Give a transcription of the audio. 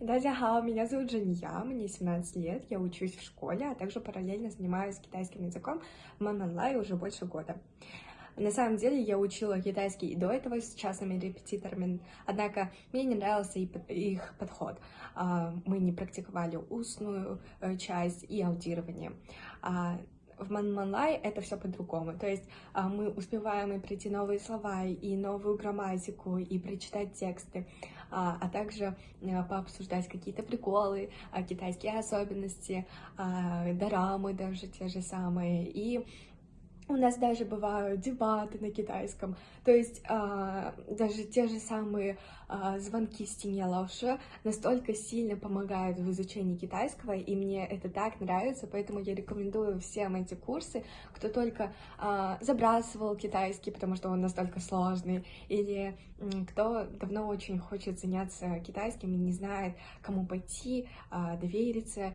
Дадяхао, меня зовут Жания, мне 17 лет, я учусь в школе, а также параллельно занимаюсь китайским языком в Манманлай уже больше года. На самом деле я учила китайский и до этого с частными репетиторами, однако мне не нравился их подход. А, мы не практиковали устную э, часть и аудирование. А, в Манманлай это все по-другому. То есть а, мы успеваем и прийти новые слова, и новую грамматику, и прочитать тексты, а, а также а, пообсуждать какие-то приколы, а, китайские особенности, а, дорамы даже те же самые. И у нас даже бывают дебаты на китайском, то есть а, даже те же самые а, звонки стене лауши настолько сильно помогают в изучении китайского, и мне это так нравится, поэтому я рекомендую всем эти курсы, кто только а, забрасывал китайский, потому что он настолько сложный, или кто давно очень хочет заняться китайским и не знает, кому пойти, а, довериться.